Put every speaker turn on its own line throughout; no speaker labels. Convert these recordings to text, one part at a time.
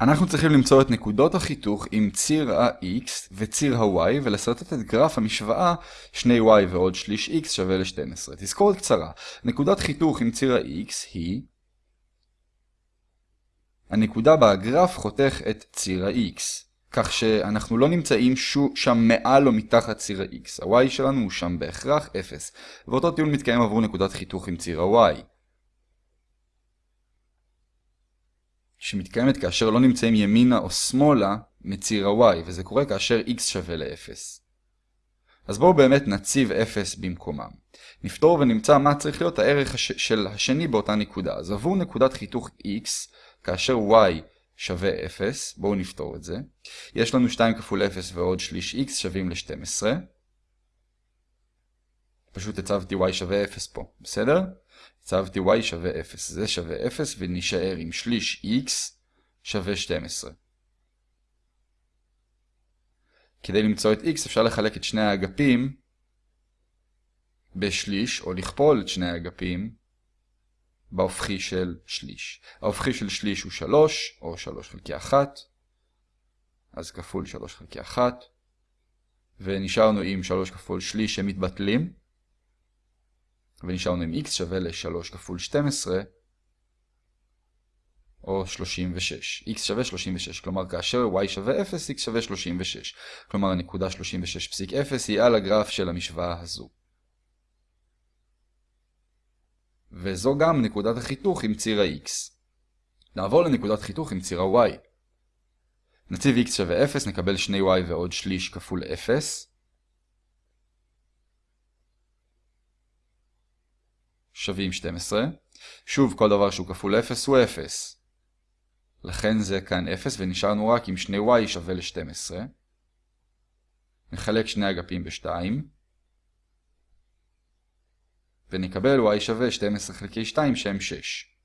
אנחנו צריכים למצוא את נקודות החיתוך עם ציר ה-x וציר ה-y ולסרטט את גרף המשוואה 2y ועוד שליש x שווה ל-12. תזכורת קצרה, נקודת חיתוך עם ציר ה-x היא הנקודה בה הגרף חותך את ציר ה-x, כך שאנחנו לא נמצאים שם מעל או מתחת ציר ה-x, ה-y שלנו הוא שם בהכרח 0, ואותו טיעון מתקיים עבור נקודת חיתוך עם ציר ה-y. שמתקיימת כאשר לא נמצאים ימינה או שמאלה מציר ה-y, וזה קורה כאשר x שווה ל-0. אז בואו באמת נציב 0 במקומם. נפתור ונמצא מה צריך להיות הערך הש... של השני באותה נקודה. אז עבור נקודת חיתוך x, כאשר y שווה 0, בואו נפתור את זה. יש לנו 2 כפול 0 ועוד שליש x שווים ל-12. פשוט הצבתי y שווה 0 פה, בסדר? הצבתי y שווה 0. זה שווה 0 ונשאר עם שליש x שווה 12. כדי למצוא את x אפשר לחלק את שני האגפים בשליש, או לכפול את שני האגפים בהופכי של שליש. ההופכי של שליש הוא 3, או 3 חלקי 1, אז כפול 3 חלקי 1, ונשארנו עם 3 כפול שליש שמתבטלים. ונשארנו עם x שווה ל-3 כפול 12, או 36. x שווה 36, כלומר כאשר y שווה 0, x שווה 36. כלומר הנקודה 36.0 היא על הגרף של המשוואה הזו. וזו גם נקודת החיתוך עם ציר ה-x. נעבור לנקודת חיתוך עם ציר ה-y. נציב x שווה 0, נקבל 2y ועוד שליש כפול 0. שווים 12. שוב, כל דבר שהוא כפול 0 הוא 0. לכן זה כאן 0 ונשארנו רק עם 2y שווה ל-12. נחלק שני אגפים ב-2. ונקבל y שווה 12 חלקי 2 שהם 6.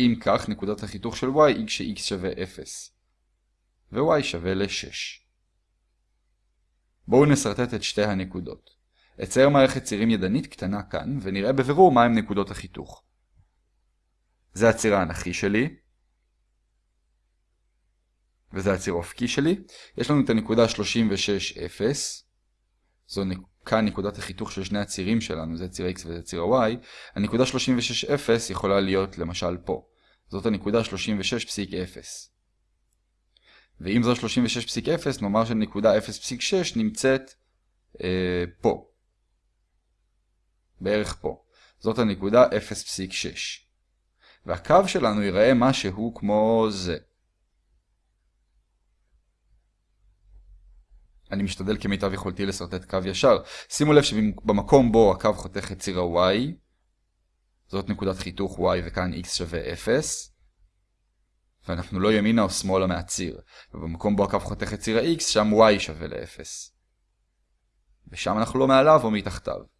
אם כך, נקודת החיתוך של y היא כש-x שווה 0. ו-y שווה ל-6. בואו נסרטט את שתי הנקודות. אצייר מערכת צירים ידנית קטנה כאן, ונראה בבירור מהם נקודות החיתוך. זה הציר האנכי שלי, וזה הציר האופקי שלי. יש לנו את הנקודה 36, 0. זו כאן נקודת החיתוך של שני הצירים שלנו, זה ציר x וזה ציר ה-y. הנקודה 36, 0 יכולה להיות למשל פה. זאת הנקודה 36.0. ואם זו 36.0, נאמר שנקודה 0.6 נמצאת אה, פה. בערך פה. זאת הנקודה 0.6. והקו שלנו ייראה משהו כמו זה. אני משתדל כמיטב יכולתי לסרטט קו ישר. שימו לב שבמקום בו הקו חותך את ציר ה-y, זאת נקודת חיתוך y וכאן x שווה 0, ואנחנו לא ימינה או שמאלה מהציר. ובמקום בו הקו חותך את ציר ה-x, שם y שווה ל-0. ושם אנחנו לא מעליו או מתחתיו.